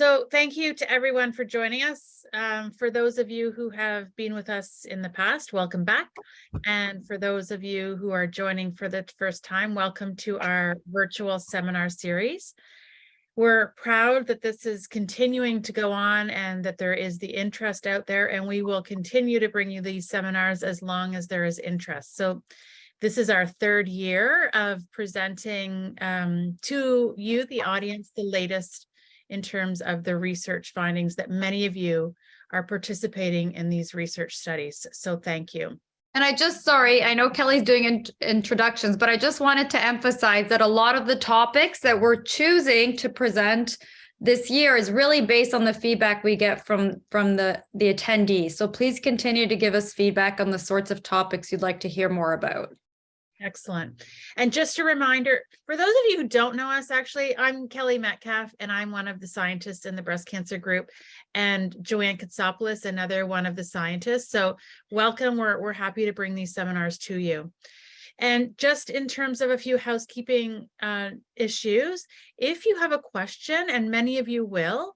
So thank you to everyone for joining us. Um, for those of you who have been with us in the past, welcome back. And for those of you who are joining for the first time, welcome to our virtual seminar series. We're proud that this is continuing to go on and that there is the interest out there and we will continue to bring you these seminars as long as there is interest. So this is our third year of presenting um, to you, the audience, the latest in terms of the research findings that many of you are participating in these research studies. So thank you. And I just, sorry, I know Kelly's doing in introductions, but I just wanted to emphasize that a lot of the topics that we're choosing to present this year is really based on the feedback we get from, from the, the attendees. So please continue to give us feedback on the sorts of topics you'd like to hear more about. Excellent. And just a reminder, for those of you who don't know us, actually, I'm Kelly Metcalfe, and I'm one of the scientists in the breast cancer group, and Joanne Kotsopoulos, another one of the scientists. So welcome. We're, we're happy to bring these seminars to you. And just in terms of a few housekeeping uh, issues, if you have a question, and many of you will,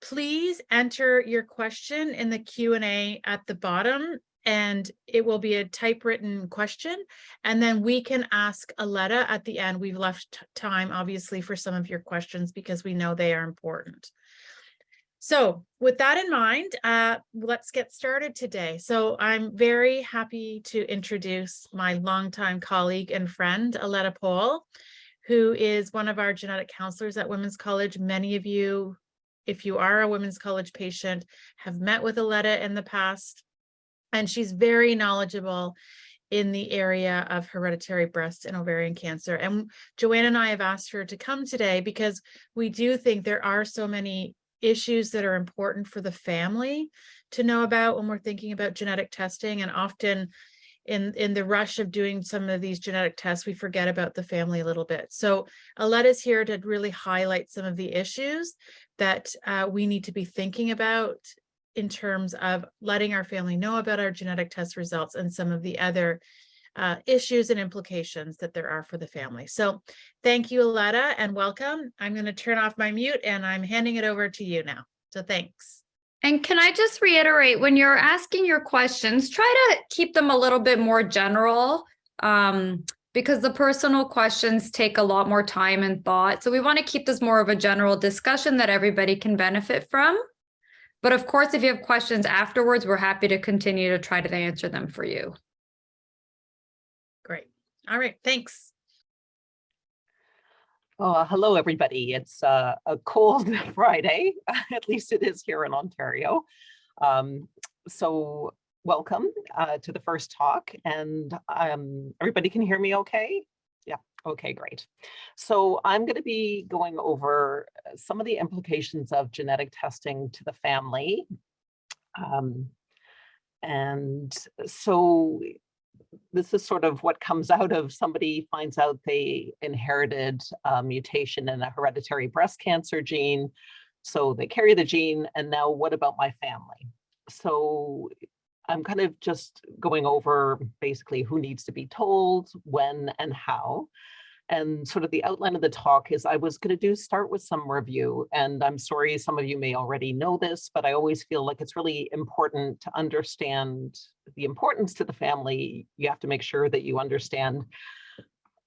please enter your question in the Q&A at the bottom and it will be a typewritten question. And then we can ask Aletta at the end. We've left time, obviously, for some of your questions because we know they are important. So with that in mind, uh, let's get started today. So I'm very happy to introduce my longtime colleague and friend, Aletta Pohl, who is one of our genetic counselors at Women's College. Many of you, if you are a Women's College patient, have met with Aletta in the past and she's very knowledgeable in the area of hereditary breast and ovarian cancer. And Joanne and I have asked her to come today because we do think there are so many issues that are important for the family to know about when we're thinking about genetic testing and often in in the rush of doing some of these genetic tests we forget about the family a little bit so Aletta's here to really highlight some of the issues that uh, we need to be thinking about in terms of letting our family know about our genetic test results and some of the other uh, issues and implications that there are for the family. So thank you, Aletta, and welcome. I'm going to turn off my mute and I'm handing it over to you now. So thanks. And can I just reiterate, when you're asking your questions, try to keep them a little bit more general um, because the personal questions take a lot more time and thought. So we want to keep this more of a general discussion that everybody can benefit from. But of course, if you have questions afterwards, we're happy to continue to try to answer them for you. Great. All right. Thanks. Oh, hello, everybody. It's uh, a cold Friday, at least it is here in Ontario. Um, so welcome uh, to the first talk and um, everybody can hear me okay? Okay, great. So I'm going to be going over uh, some of the implications of genetic testing to the family. Um, and so this is sort of what comes out of somebody finds out they inherited a mutation in a hereditary breast cancer gene. So they carry the gene and now what about my family? So I'm kind of just going over basically who needs to be told, when and how. And sort of the outline of the talk is I was going to do start with some review. And I'm sorry, some of you may already know this, but I always feel like it's really important to understand the importance to the family. You have to make sure that you understand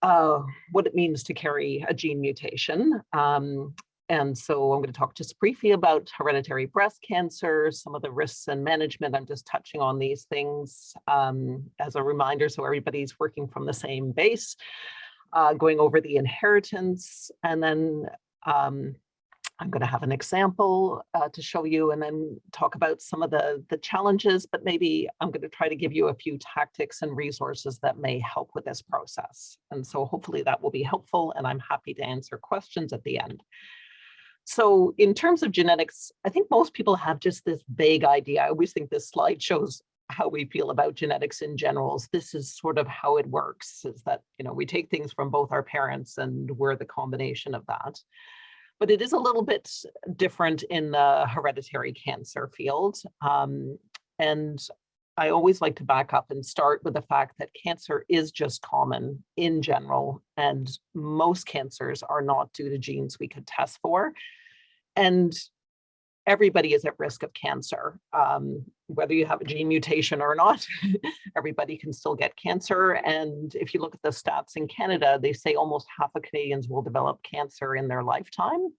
uh, what it means to carry a gene mutation. Um, and so I'm going to talk just briefly about hereditary breast cancer, some of the risks and management. I'm just touching on these things um, as a reminder so everybody's working from the same base, uh, going over the inheritance, and then um, I'm going to have an example uh, to show you and then talk about some of the, the challenges, but maybe I'm going to try to give you a few tactics and resources that may help with this process. And so hopefully that will be helpful and I'm happy to answer questions at the end. So in terms of genetics, I think most people have just this vague idea. I always think this slide shows how we feel about genetics in general. This is sort of how it works, is that, you know, we take things from both our parents and we're the combination of that. But it is a little bit different in the hereditary cancer field. Um, and I always like to back up and start with the fact that cancer is just common in general, and most cancers are not due to genes we could test for. And everybody is at risk of cancer. Um, whether you have a gene mutation or not, everybody can still get cancer. And if you look at the stats in Canada, they say almost half of Canadians will develop cancer in their lifetime.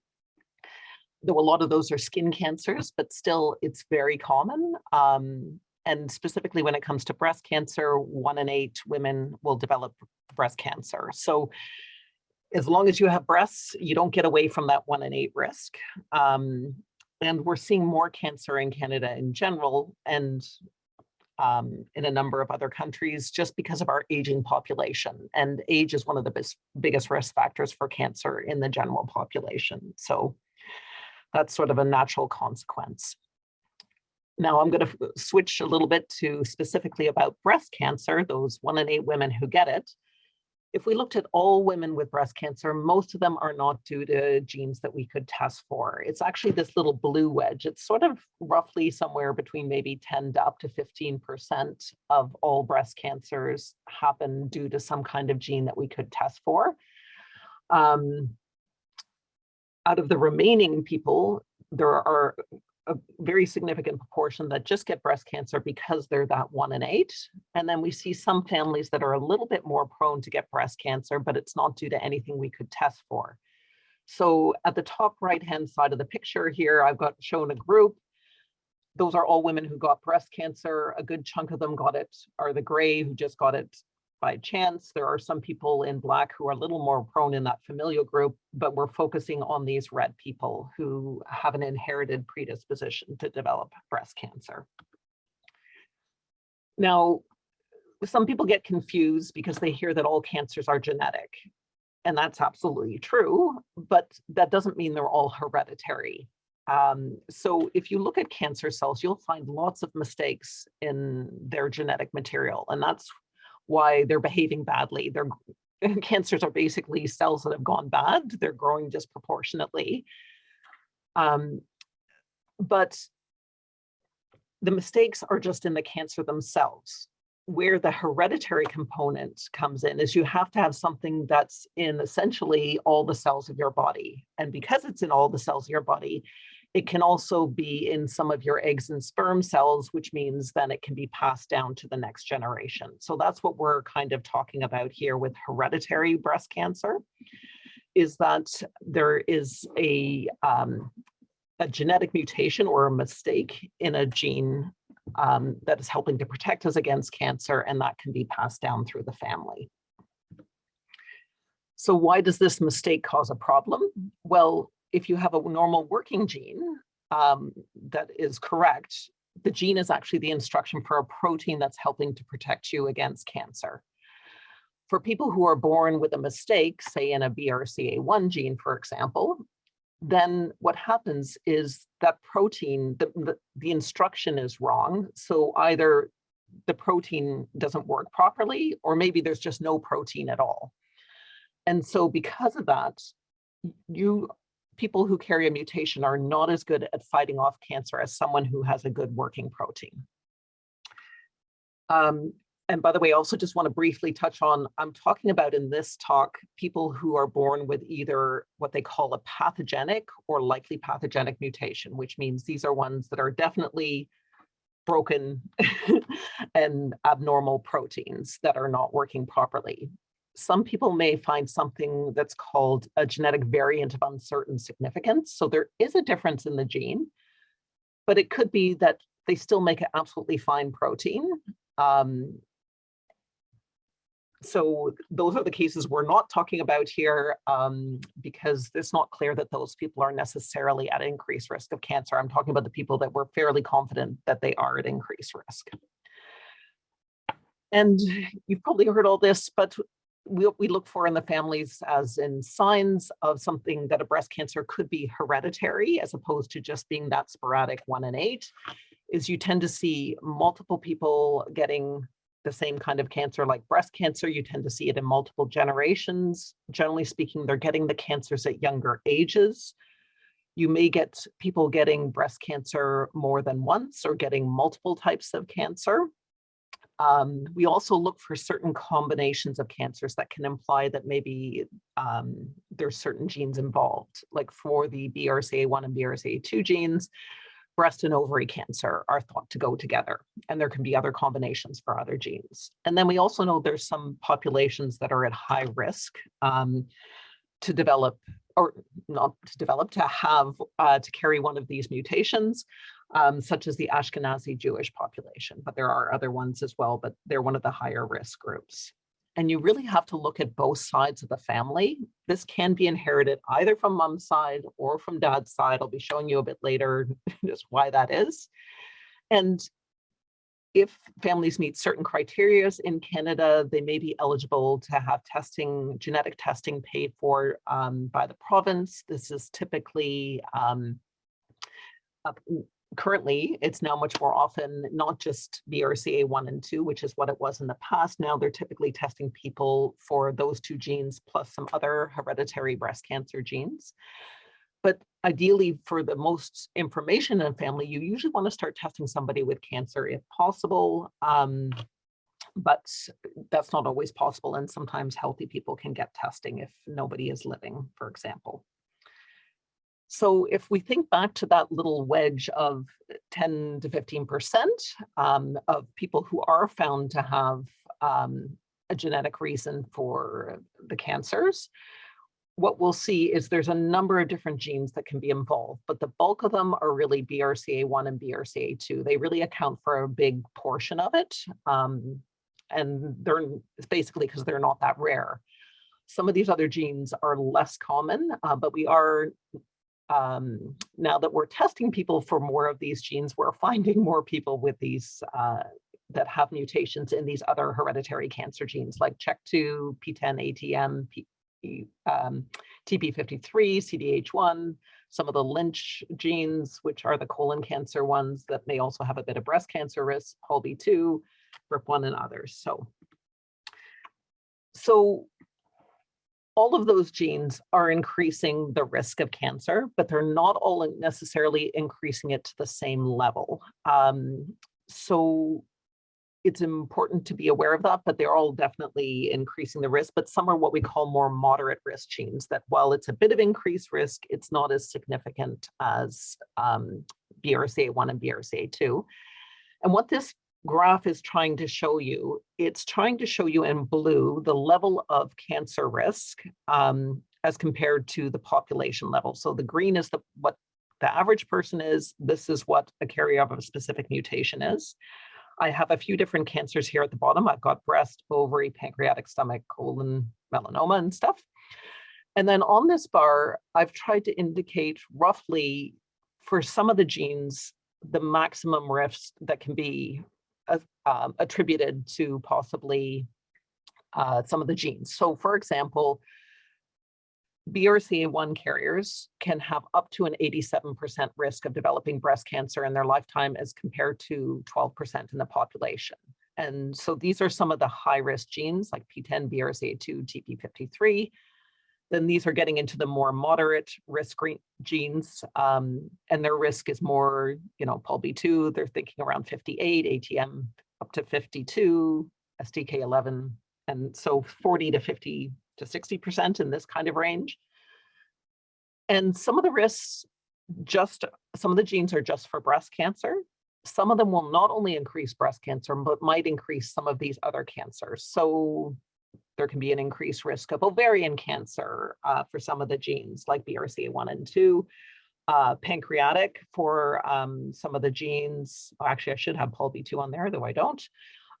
Though a lot of those are skin cancers, but still it's very common. Um, and specifically when it comes to breast cancer, one in eight women will develop breast cancer. So as long as you have breasts, you don't get away from that one in eight risk. Um, and we're seeing more cancer in Canada in general and um, in a number of other countries just because of our aging population. And age is one of the biggest risk factors for cancer in the general population. So that's sort of a natural consequence. Now I'm going to switch a little bit to specifically about breast cancer, those one in eight women who get it if we looked at all women with breast cancer, most of them are not due to genes that we could test for. It's actually this little blue wedge. It's sort of roughly somewhere between maybe 10 to up to 15% of all breast cancers happen due to some kind of gene that we could test for. Um, out of the remaining people, there are a very significant proportion that just get breast cancer because they're that one in eight. And then we see some families that are a little bit more prone to get breast cancer, but it's not due to anything we could test for. So at the top right-hand side of the picture here, I've got shown a group. Those are all women who got breast cancer. A good chunk of them got it, are the gray who just got it by chance. There are some people in black who are a little more prone in that familial group, but we're focusing on these red people who have an inherited predisposition to develop breast cancer. Now, some people get confused because they hear that all cancers are genetic. And that's absolutely true, but that doesn't mean they're all hereditary. Um, so if you look at cancer cells, you'll find lots of mistakes in their genetic material. And that's why they're behaving badly. Their cancers are basically cells that have gone bad. They're growing disproportionately. Um, but the mistakes are just in the cancer themselves. Where the hereditary component comes in is you have to have something that's in essentially all the cells of your body. And because it's in all the cells of your body, it can also be in some of your eggs and sperm cells, which means then it can be passed down to the next generation. So that's what we're kind of talking about here with hereditary breast cancer, is that there is a, um, a genetic mutation or a mistake in a gene um, that is helping to protect us against cancer, and that can be passed down through the family. So why does this mistake cause a problem? Well, if you have a normal working gene um, that is correct, the gene is actually the instruction for a protein that's helping to protect you against cancer. For people who are born with a mistake, say in a BRCA1 gene, for example, then what happens is that protein, the, the, the instruction is wrong. So either the protein doesn't work properly, or maybe there's just no protein at all. And so because of that, you people who carry a mutation are not as good at fighting off cancer as someone who has a good working protein. Um, and by the way, I also just want to briefly touch on, I'm talking about in this talk, people who are born with either what they call a pathogenic or likely pathogenic mutation, which means these are ones that are definitely broken and abnormal proteins that are not working properly some people may find something that's called a genetic variant of uncertain significance. So there is a difference in the gene, but it could be that they still make an absolutely fine protein. Um, so those are the cases we're not talking about here um, because it's not clear that those people are necessarily at increased risk of cancer. I'm talking about the people that we're fairly confident that they are at increased risk. And you've probably heard all this, but we, we look for in the families as in signs of something that a breast cancer could be hereditary as opposed to just being that sporadic one in eight is you tend to see multiple people getting the same kind of cancer like breast cancer. You tend to see it in multiple generations. Generally speaking, they're getting the cancers at younger ages. You may get people getting breast cancer more than once or getting multiple types of cancer. Um, we also look for certain combinations of cancers that can imply that maybe um, there's certain genes involved. Like for the BRCA1 and BRCA2 genes, breast and ovary cancer are thought to go together, and there can be other combinations for other genes. And then we also know there's some populations that are at high risk um, to develop, or not to develop, to have, uh, to carry one of these mutations, um, such as the Ashkenazi Jewish population, but there are other ones as well, but they're one of the higher risk groups. And you really have to look at both sides of the family. This can be inherited either from mom's side or from dad's side. I'll be showing you a bit later just why that is. And if families meet certain criteria in Canada, they may be eligible to have testing, genetic testing paid for um, by the province. This is typically um, currently it's now much more often not just BRCA 1 and 2, which is what it was in the past. Now they're typically testing people for those two genes plus some other hereditary breast cancer genes. But ideally, for the most information in a family, you usually want to start testing somebody with cancer if possible. Um, but that's not always possible. And sometimes healthy people can get testing if nobody is living, for example. So if we think back to that little wedge of 10 to 15% um, of people who are found to have um, a genetic reason for the cancers, what we'll see is there's a number of different genes that can be involved, but the bulk of them are really BRCA1 and BRCA2. They really account for a big portion of it. Um, and they're basically because they're not that rare. Some of these other genes are less common, uh, but we are um, now that we're testing people for more of these genes, we're finding more people with these uh, that have mutations in these other hereditary cancer genes like CHEK2, PTEN, ATM, P, um, TP53, CDH1, some of the Lynch genes, which are the colon cancer ones that may also have a bit of breast cancer risk, PALB2, RIP1 and others. So, so all of those genes are increasing the risk of cancer, but they're not all necessarily increasing it to the same level. Um, so it's important to be aware of that, but they're all definitely increasing the risk, but some are what we call more moderate risk genes that while it's a bit of increased risk, it's not as significant as um, BRCA1 and BRCA2. And what this graph is trying to show you, it's trying to show you in blue the level of cancer risk um, as compared to the population level. So the green is the what the average person is. This is what a carrier of a specific mutation is. I have a few different cancers here at the bottom. I've got breast, ovary, pancreatic, stomach, colon, melanoma and stuff. And then on this bar, I've tried to indicate roughly for some of the genes, the maximum risk that can be um, attributed to possibly uh, some of the genes. So for example, BRCA1 carriers can have up to an 87% risk of developing breast cancer in their lifetime as compared to 12% in the population. And so these are some of the high risk genes like PTEN, BRCA2, TP53, then these are getting into the more moderate risk genes, um, and their risk is more, you know, PALB2, they're thinking around 58, ATM up to 52, STK11, and so 40 to 50 to 60% in this kind of range. And some of the risks just, some of the genes are just for breast cancer. Some of them will not only increase breast cancer, but might increase some of these other cancers. So there can be an increased risk of ovarian cancer uh, for some of the genes like BRCA1 and 2, uh, pancreatic for um, some of the genes. Oh, actually, I should have PALB2 on there, though I don't.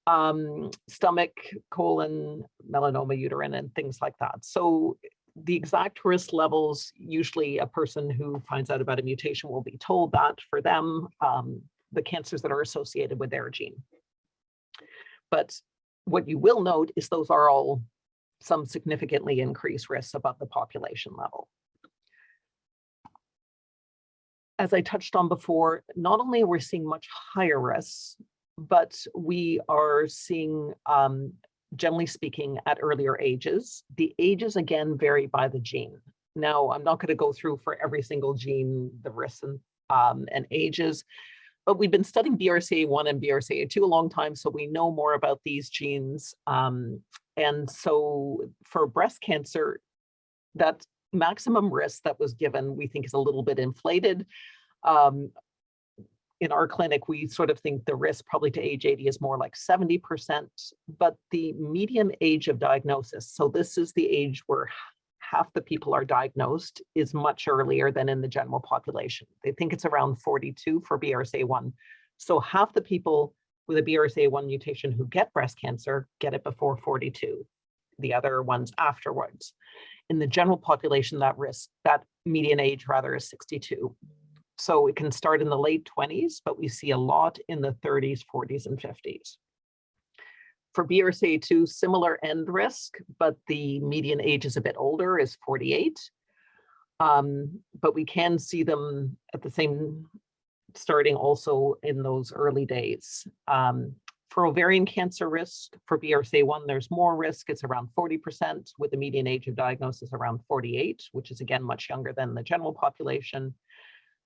Um, stomach, colon, melanoma, uterine, and things like that. So the exact risk levels, usually a person who finds out about a mutation will be told that for them, um, the cancers that are associated with their gene. But what you will note is those are all some significantly increased risks above the population level. As I touched on before, not only we're we seeing much higher risks, but we are seeing, um, generally speaking, at earlier ages. The ages, again, vary by the gene. Now, I'm not going to go through for every single gene, the risks and, um, and ages, but we've been studying BRCA1 and BRCA2 a long time, so we know more about these genes. Um, and so for breast cancer, that maximum risk that was given, we think is a little bit inflated. Um, in our clinic, we sort of think the risk probably to age 80 is more like 70%, but the median age of diagnosis, so this is the age where half the people are diagnosed, is much earlier than in the general population. They think it's around 42 for BRCA1. So half the people with a BRCA1 mutation who get breast cancer get it before 42, the other ones afterwards. In the general population, that risk, that median age rather is 62. So it can start in the late 20s, but we see a lot in the 30s, 40s, and 50s. For BRCA2, similar end risk, but the median age is a bit older, is 48. Um, but we can see them at the same, starting also in those early days. Um, for ovarian cancer risk, for BRCA1, there's more risk. It's around 40% with the median age of diagnosis around 48, which is again much younger than the general population.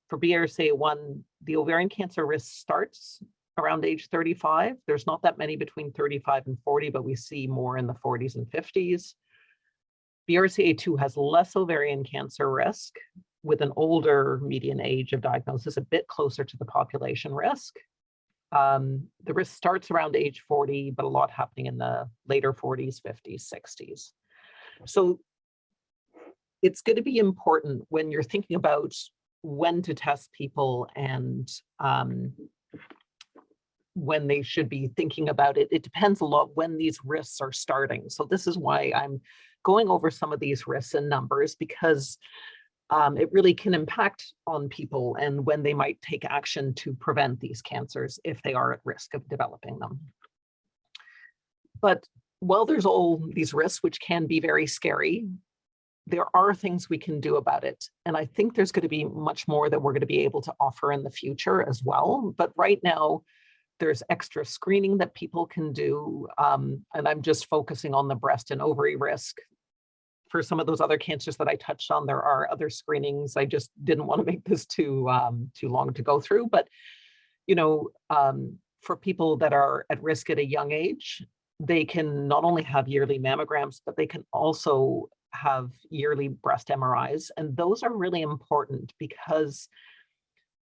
For BRCA1, the ovarian cancer risk starts around age 35. There's not that many between 35 and 40, but we see more in the 40s and 50s. BRCA2 has less ovarian cancer risk with an older median age of diagnosis, a bit closer to the population risk. Um, the risk starts around age 40, but a lot happening in the later 40s, 50s, 60s. So it's going to be important when you're thinking about when to test people and um, when they should be thinking about it. It depends a lot when these risks are starting. So this is why I'm going over some of these risks and numbers because um, it really can impact on people and when they might take action to prevent these cancers if they are at risk of developing them. But while there's all these risks, which can be very scary, there are things we can do about it. And I think there's going to be much more that we're going to be able to offer in the future as well. But right now, there's extra screening that people can do. Um, and I'm just focusing on the breast and ovary risk. For some of those other cancers that I touched on, there are other screenings. I just didn't want to make this too, um, too long to go through. But, you know, um, for people that are at risk at a young age, they can not only have yearly mammograms, but they can also have yearly breast MRIs. And those are really important because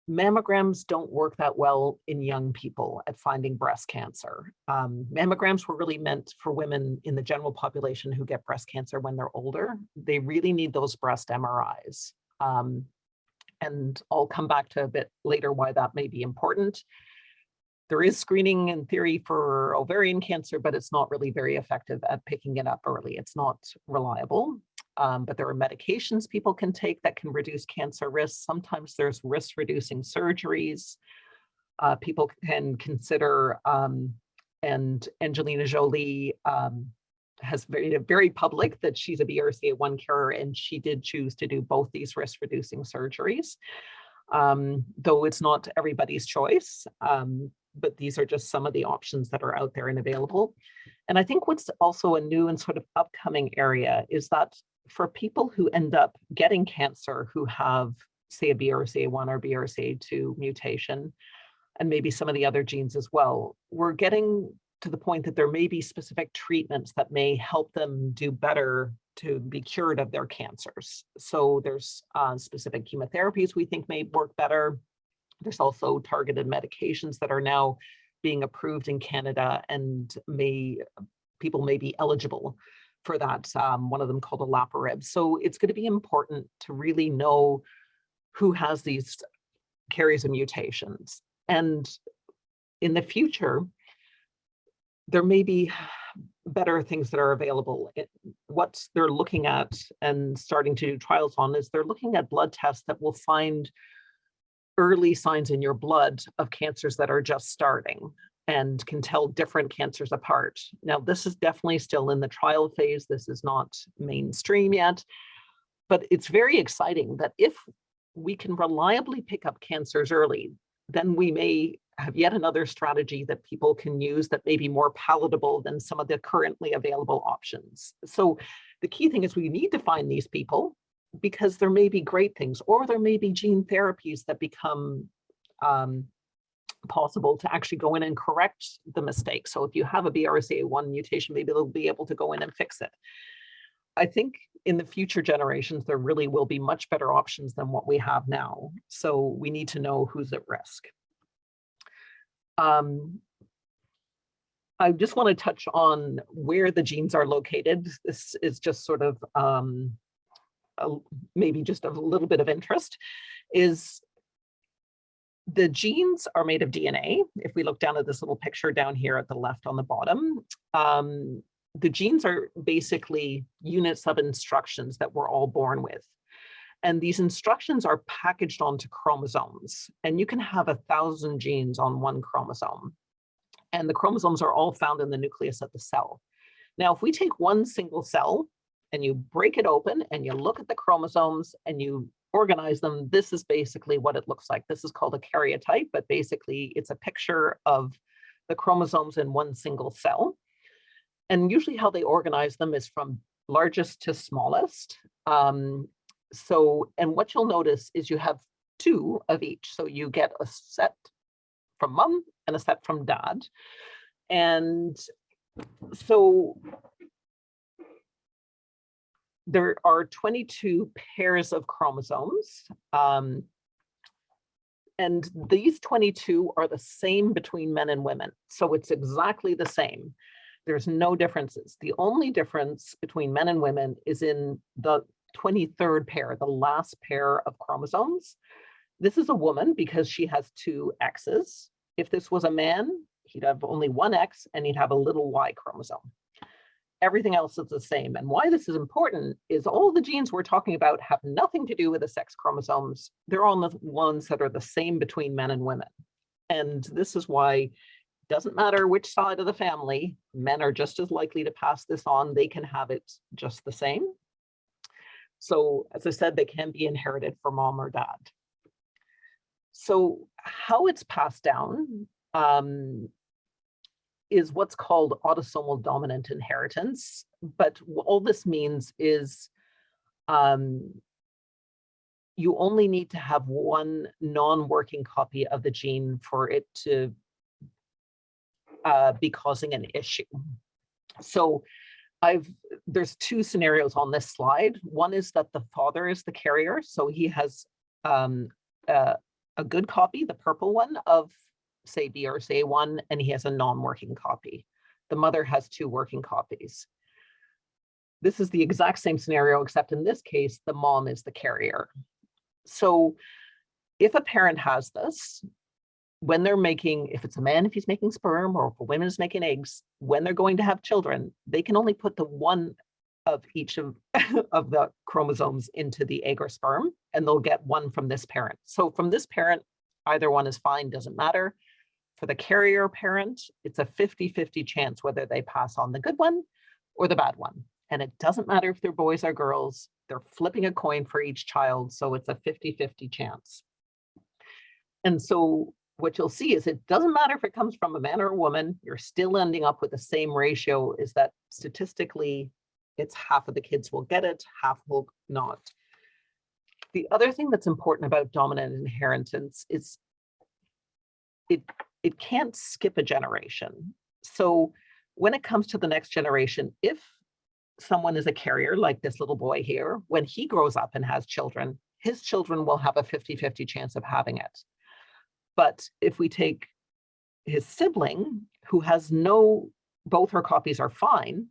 mammograms don't work that well in young people at finding breast cancer. Um, mammograms were really meant for women in the general population who get breast cancer when they're older. They really need those breast MRIs. Um, and I'll come back to a bit later why that may be important. There is screening in theory for ovarian cancer, but it's not really very effective at picking it up early. It's not reliable. Um, but there are medications people can take that can reduce cancer risk. Sometimes there's risk reducing surgeries. Uh, people can consider, um, and Angelina Jolie um, has made it very public that she's a BRCA1 carer and she did choose to do both these risk reducing surgeries. Um, though it's not everybody's choice. Um, but these are just some of the options that are out there and available. And I think what's also a new and sort of upcoming area is that for people who end up getting cancer who have, say, a BRCA1 or BRCA2 mutation, and maybe some of the other genes as well, we're getting to the point that there may be specific treatments that may help them do better to be cured of their cancers. So there's uh, specific chemotherapies we think may work better. There's also targeted medications that are now being approved in Canada and may people may be eligible for that, um, one of them called olaparib. So it's going to be important to really know who has these carries of mutations. And in the future, there may be better things that are available. It, what they're looking at and starting to do trials on is they're looking at blood tests that will find early signs in your blood of cancers that are just starting and can tell different cancers apart. Now, this is definitely still in the trial phase. This is not mainstream yet, but it's very exciting that if we can reliably pick up cancers early, then we may have yet another strategy that people can use that may be more palatable than some of the currently available options. So the key thing is we need to find these people because there may be great things, or there may be gene therapies that become um, possible to actually go in and correct the mistake. So if you have a BRCA1 mutation, maybe they'll be able to go in and fix it. I think in the future generations, there really will be much better options than what we have now. So we need to know who's at risk. Um, I just want to touch on where the genes are located. This is just sort of um, a- maybe just a little bit of interest is the genes are made of DNA. If we look down at this little picture down here at the left on the bottom, um, the genes are basically units of instructions that we're all born with. And these instructions are packaged onto chromosomes. And you can have a thousand genes on one chromosome. And the chromosomes are all found in the nucleus of the cell. Now, if we take one single cell and you break it open and you look at the chromosomes and you organize them, this is basically what it looks like. This is called a karyotype, but basically it's a picture of the chromosomes in one single cell. And usually how they organize them is from largest to smallest. Um, so, and what you'll notice is you have two of each. So you get a set from mom and a set from dad. And so there are 22 pairs of chromosomes. Um, and these 22 are the same between men and women. So it's exactly the same. There's no differences. The only difference between men and women is in the 23rd pair, the last pair of chromosomes. This is a woman because she has two X's. If this was a man, he'd have only one X and he'd have a little Y chromosome everything else is the same. And why this is important is all the genes we're talking about have nothing to do with the sex chromosomes. They're all the ones that are the same between men and women. And this is why it doesn't matter which side of the family, men are just as likely to pass this on. They can have it just the same. So as I said, they can be inherited from mom or dad. So how it's passed down um, is what's called autosomal dominant inheritance. But all this means is um, you only need to have one non-working copy of the gene for it to uh, be causing an issue. So I've there's two scenarios on this slide. One is that the father is the carrier, so he has um, uh, a good copy, the purple one of say BRCA1 and he has a non-working copy. The mother has two working copies. This is the exact same scenario, except in this case, the mom is the carrier. So if a parent has this, when they're making, if it's a man, if he's making sperm, or if a woman is making eggs, when they're going to have children, they can only put the one of each of, of the chromosomes into the egg or sperm, and they'll get one from this parent. So from this parent, either one is fine, doesn't matter. For the carrier parent, it's a 50-50 chance whether they pass on the good one or the bad one. And it doesn't matter if they're boys or girls, they're flipping a coin for each child, so it's a 50-50 chance. And so what you'll see is it doesn't matter if it comes from a man or a woman, you're still ending up with the same ratio is that statistically, it's half of the kids will get it, half will not. The other thing that's important about dominant inheritance is it it can't skip a generation. So when it comes to the next generation, if someone is a carrier like this little boy here, when he grows up and has children, his children will have a 50-50 chance of having it. But if we take his sibling who has no, both her copies are fine,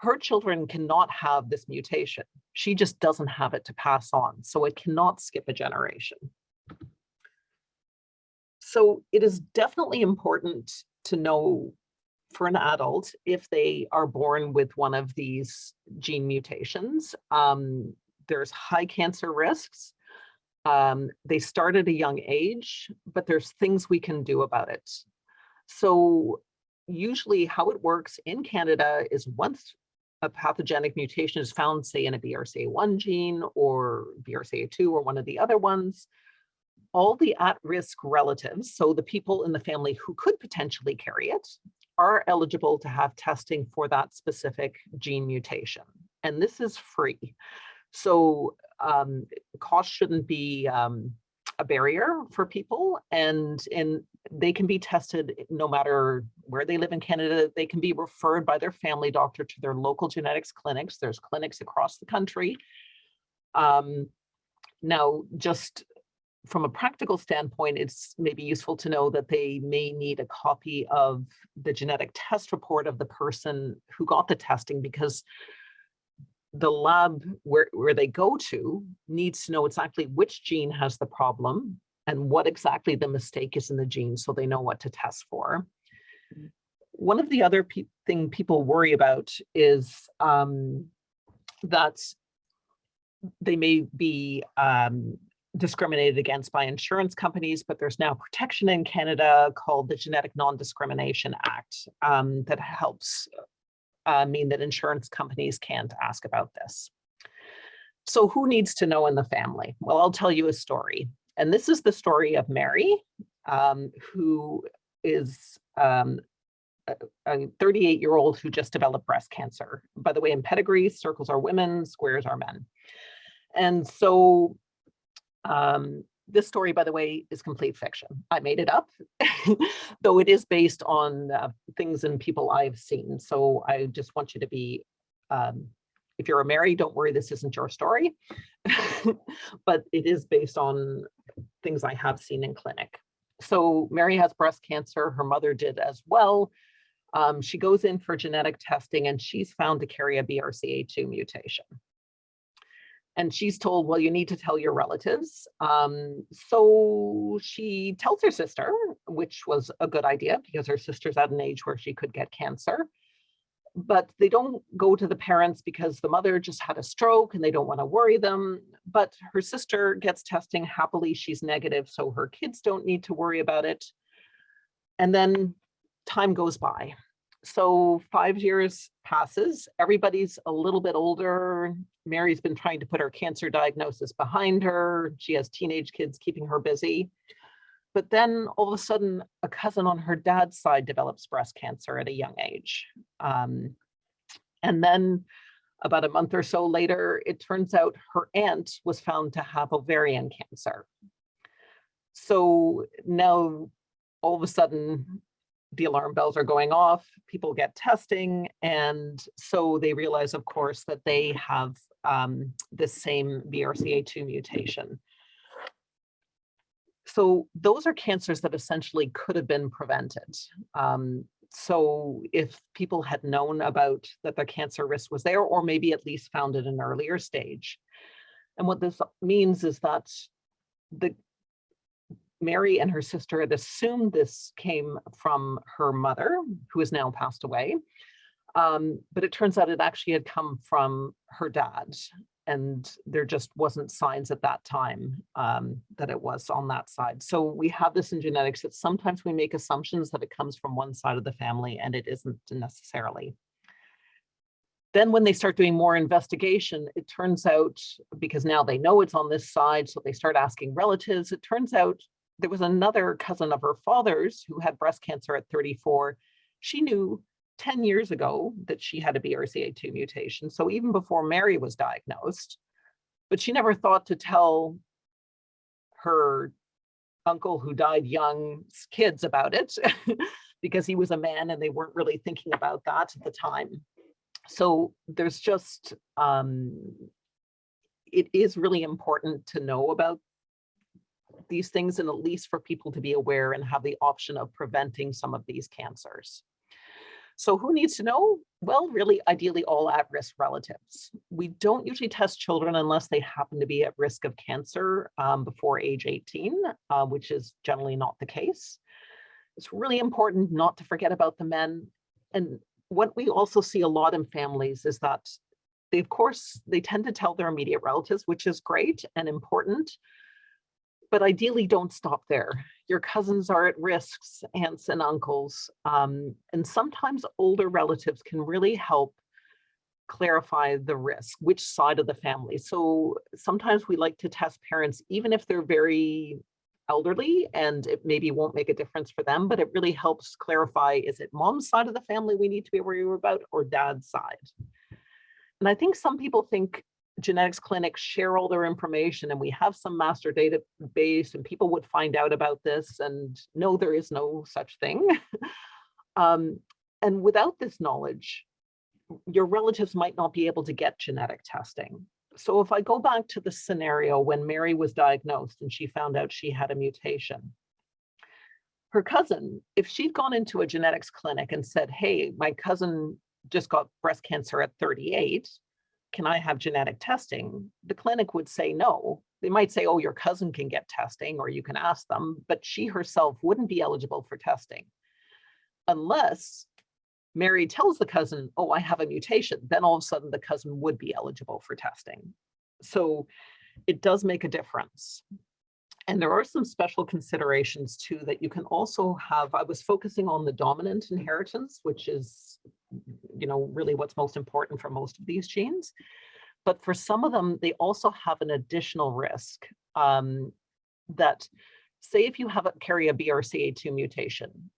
her children cannot have this mutation. She just doesn't have it to pass on. So it cannot skip a generation. So it is definitely important to know for an adult if they are born with one of these gene mutations. Um, there's high cancer risks. Um, they start at a young age, but there's things we can do about it. So usually how it works in Canada is once a pathogenic mutation is found, say in a BRCA1 gene or BRCA2 or one of the other ones, all the at-risk relatives, so the people in the family who could potentially carry it, are eligible to have testing for that specific gene mutation. And this is free. So um, cost shouldn't be um, a barrier for people and, and they can be tested no matter where they live in Canada. They can be referred by their family doctor to their local genetics clinics. There's clinics across the country. Um, now, just from a practical standpoint, it's maybe useful to know that they may need a copy of the genetic test report of the person who got the testing because the lab where, where they go to needs to know exactly which gene has the problem and what exactly the mistake is in the gene so they know what to test for. One of the other pe thing people worry about is um, that they may be um, discriminated against by insurance companies, but there's now protection in Canada called the Genetic Non-Discrimination Act um, that helps uh, mean that insurance companies can't ask about this. So who needs to know in the family? Well, I'll tell you a story. And this is the story of Mary, um, who is um, a 38 year old who just developed breast cancer. By the way, in pedigree, circles are women, squares are men. And so um, this story, by the way, is complete fiction. I made it up, though it is based on uh, things and people I've seen. So I just want you to be, um, if you're a Mary, don't worry, this isn't your story, but it is based on things I have seen in clinic. So Mary has breast cancer, her mother did as well. Um, she goes in for genetic testing and she's found to carry a BRCA2 mutation and she's told, well, you need to tell your relatives. Um, so she tells her sister, which was a good idea because her sister's at an age where she could get cancer. But they don't go to the parents because the mother just had a stroke and they don't want to worry them. But her sister gets testing happily, she's negative, so her kids don't need to worry about it. And then time goes by so five years passes, everybody's a little bit older. Mary's been trying to put her cancer diagnosis behind her. She has teenage kids keeping her busy. But then all of a sudden, a cousin on her dad's side develops breast cancer at a young age. Um, and then about a month or so later, it turns out her aunt was found to have ovarian cancer. So now all of a sudden, the alarm bells are going off, people get testing, and so they realize, of course, that they have um, the same BRCA2 mutation. So those are cancers that essentially could have been prevented. Um, so if people had known about that their cancer risk was there, or maybe at least found it an earlier stage. And what this means is that the Mary and her sister had assumed this came from her mother, who has now passed away. Um, but it turns out it actually had come from her dad. And there just wasn't signs at that time um, that it was on that side. So we have this in genetics that sometimes we make assumptions that it comes from one side of the family and it isn't necessarily. Then when they start doing more investigation, it turns out, because now they know it's on this side, so they start asking relatives, it turns out there was another cousin of her father's who had breast cancer at 34. She knew 10 years ago that she had a BRCA2 mutation. So even before Mary was diagnosed, but she never thought to tell her uncle who died young kids about it because he was a man and they weren't really thinking about that at the time. So there's just, um, it is really important to know about these things and at least for people to be aware and have the option of preventing some of these cancers. So who needs to know? Well, really, ideally all at-risk relatives. We don't usually test children unless they happen to be at risk of cancer um, before age 18, uh, which is generally not the case. It's really important not to forget about the men. And what we also see a lot in families is that they, of course, they tend to tell their immediate relatives, which is great and important, but ideally don't stop there. Your cousins are at risks, aunts and uncles, um, and sometimes older relatives can really help clarify the risk, which side of the family. So sometimes we like to test parents, even if they're very elderly and it maybe won't make a difference for them, but it really helps clarify, is it mom's side of the family we need to be worried about or dad's side? And I think some people think genetics clinics share all their information and we have some master database and people would find out about this and no, there is no such thing. um, and without this knowledge, your relatives might not be able to get genetic testing. so if I go back to the scenario when Mary was diagnosed and she found out she had a mutation, her cousin, if she'd gone into a genetics clinic and said, hey, my cousin just got breast cancer at 38, can I have genetic testing? The clinic would say no. They might say, oh, your cousin can get testing or you can ask them, but she herself wouldn't be eligible for testing unless Mary tells the cousin, oh, I have a mutation, then all of a sudden the cousin would be eligible for testing. So it does make a difference. And there are some special considerations too that you can also have. I was focusing on the dominant inheritance, which is, you know, really what's most important for most of these genes. But for some of them, they also have an additional risk um, that say if you have a, carry a BRCA2 mutation,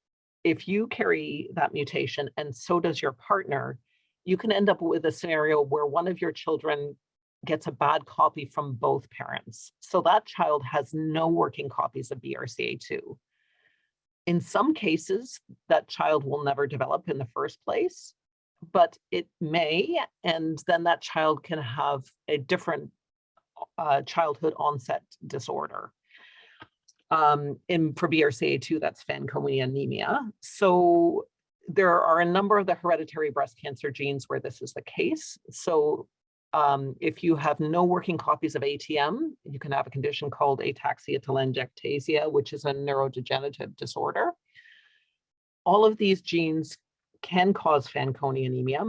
if you carry that mutation and so does your partner, you can end up with a scenario where one of your children gets a bad copy from both parents. So that child has no working copies of BRCA2. In some cases, that child will never develop in the first place, but it may, and then that child can have a different uh, childhood onset disorder um, in for BRCA2, that's Fanconi anemia. So there are a number of the hereditary breast cancer genes where this is the case. So um, if you have no working copies of ATM, you can have a condition called ataxia telangiectasia, which is a neurodegenerative disorder. All of these genes can cause Fanconi anemia,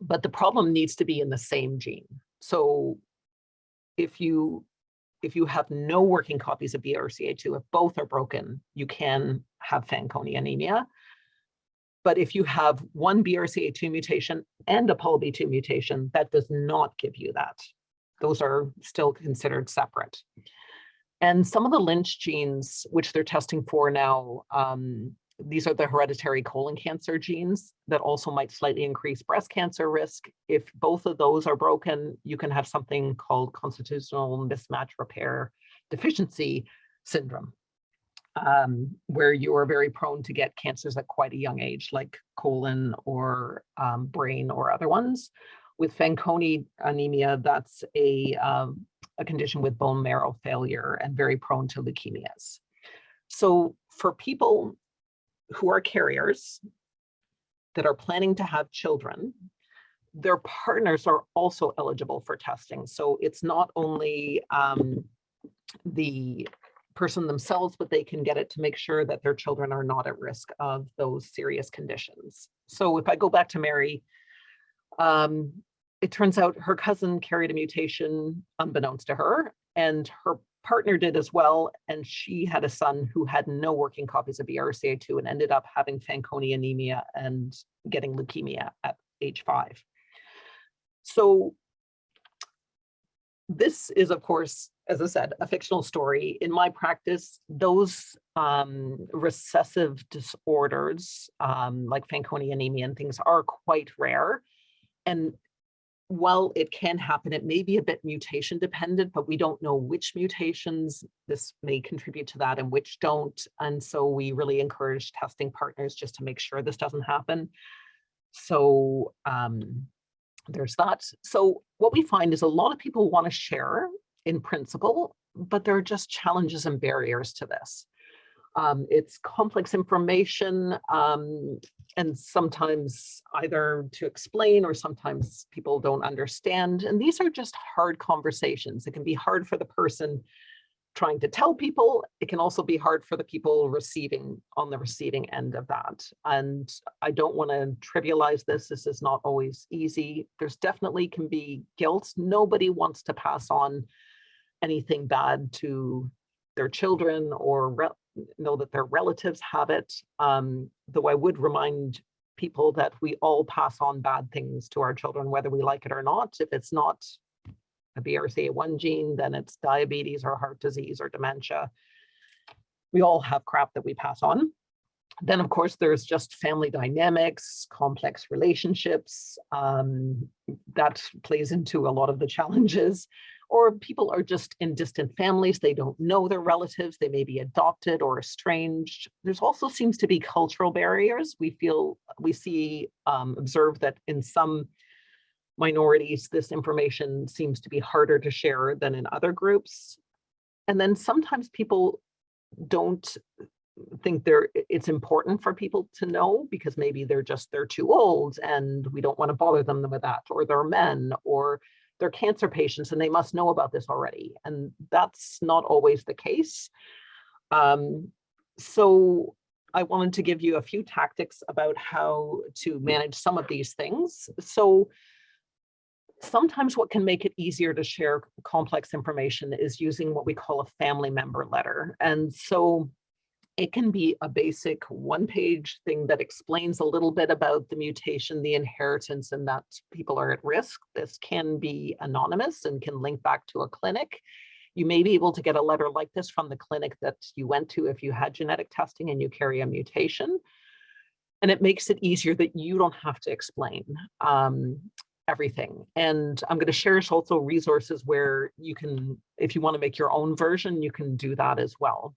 but the problem needs to be in the same gene. So if you if you have no working copies of BRCA2, if both are broken, you can have Fanconi anemia. But if you have one BRCA2 mutation and a PALB2 mutation, that does not give you that. Those are still considered separate. And some of the Lynch genes, which they're testing for now, um, these are the hereditary colon cancer genes that also might slightly increase breast cancer risk. If both of those are broken, you can have something called constitutional mismatch repair deficiency syndrome, um, where you are very prone to get cancers at quite a young age, like colon or um, brain or other ones. With Fanconi anemia, that's a, um, a condition with bone marrow failure and very prone to leukemias. So for people who are carriers that are planning to have children, their partners are also eligible for testing. So it's not only um, the person themselves, but they can get it to make sure that their children are not at risk of those serious conditions. So if I go back to Mary, um, it turns out her cousin carried a mutation unbeknownst to her, and her partner did as well, and she had a son who had no working copies of BRCA2 and ended up having Fanconi anemia and getting leukemia at age five. So this is, of course, as I said, a fictional story. In my practice, those um, recessive disorders um, like Fanconi anemia and things are quite rare. And while it can happen, it may be a bit mutation dependent, but we don't know which mutations this may contribute to that and which don't. And so we really encourage testing partners just to make sure this doesn't happen. So um, there's that. So what we find is a lot of people want to share in principle, but there are just challenges and barriers to this. Um, it's complex information um, and sometimes either to explain or sometimes people don't understand. And these are just hard conversations. It can be hard for the person trying to tell people. It can also be hard for the people receiving on the receiving end of that. And I don't want to trivialize this. This is not always easy. There's definitely can be guilt. Nobody wants to pass on anything bad to their children or know that their relatives have it. Um, though I would remind people that we all pass on bad things to our children, whether we like it or not. If it's not a BRCA1 gene, then it's diabetes or heart disease or dementia. We all have crap that we pass on. Then, of course, there's just family dynamics, complex relationships. Um, that plays into a lot of the challenges or people are just in distant families. They don't know their relatives. They may be adopted or estranged. There's also seems to be cultural barriers. We feel, we see, um, observe that in some minorities, this information seems to be harder to share than in other groups. And then sometimes people don't think they're, it's important for people to know because maybe they're just, they're too old and we don't want to bother them with that, or they're men, or they're cancer patients and they must know about this already. And that's not always the case. Um, so I wanted to give you a few tactics about how to manage some of these things. So sometimes what can make it easier to share complex information is using what we call a family member letter. And so it can be a basic one page thing that explains a little bit about the mutation, the inheritance, and that people are at risk. This can be anonymous and can link back to a clinic. You may be able to get a letter like this from the clinic that you went to if you had genetic testing and you carry a mutation. And it makes it easier that you don't have to explain um, everything. And I'm going to share also resources where you can, if you want to make your own version, you can do that as well.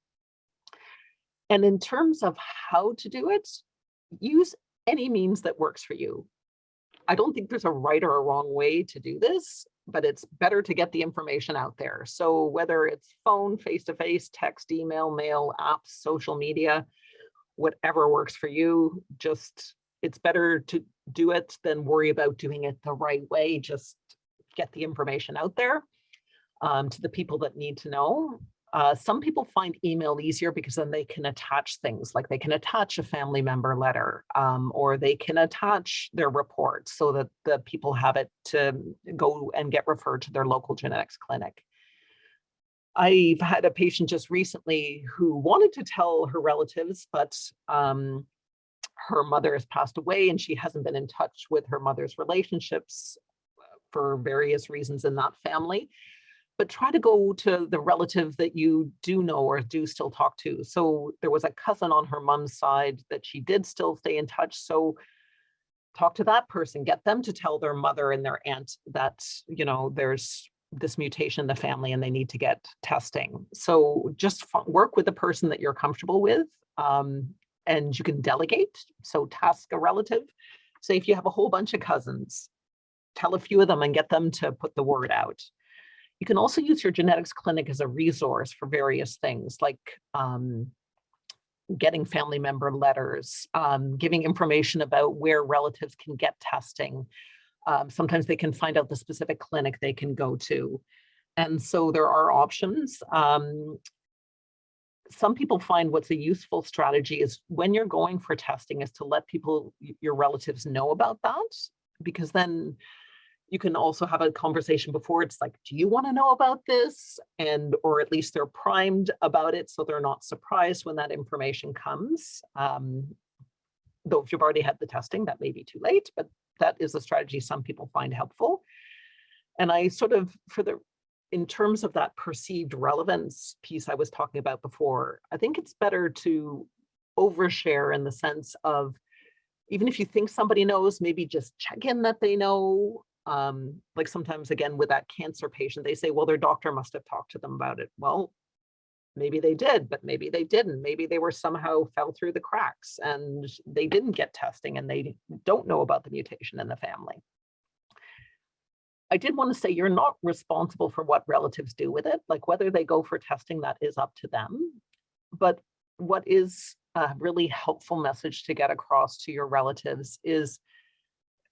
And in terms of how to do it, use any means that works for you. I don't think there's a right or a wrong way to do this, but it's better to get the information out there. So whether it's phone, face-to-face, -face, text, email, mail, apps, social media, whatever works for you, just it's better to do it than worry about doing it the right way. Just get the information out there um, to the people that need to know. Uh, some people find email easier because then they can attach things like they can attach a family member letter um, or they can attach their report so that the people have it to go and get referred to their local genetics clinic. I've had a patient just recently who wanted to tell her relatives, but um, her mother has passed away and she hasn't been in touch with her mother's relationships for various reasons in that family but try to go to the relative that you do know or do still talk to. So there was a cousin on her mom's side that she did still stay in touch. So talk to that person, get them to tell their mother and their aunt that, you know, there's this mutation in the family and they need to get testing. So just work with the person that you're comfortable with um, and you can delegate. So task a relative. Say if you have a whole bunch of cousins, tell a few of them and get them to put the word out. You can also use your genetics clinic as a resource for various things like um, getting family member letters, um, giving information about where relatives can get testing. Um, sometimes they can find out the specific clinic they can go to. And so there are options. Um, some people find what's a useful strategy is when you're going for testing is to let people, your relatives know about that, because then you can also have a conversation before it's like, do you want to know about this? And, or at least they're primed about it so they're not surprised when that information comes. Um, though if you've already had the testing, that may be too late, but that is a strategy some people find helpful. And I sort of, for the, in terms of that perceived relevance piece I was talking about before, I think it's better to overshare in the sense of even if you think somebody knows, maybe just check in that they know, um, like sometimes again with that cancer patient, they say, well, their doctor must have talked to them about it. Well, maybe they did, but maybe they didn't. Maybe they were somehow fell through the cracks and they didn't get testing and they don't know about the mutation in the family. I did want to say you're not responsible for what relatives do with it, like whether they go for testing, that is up to them. But what is a really helpful message to get across to your relatives is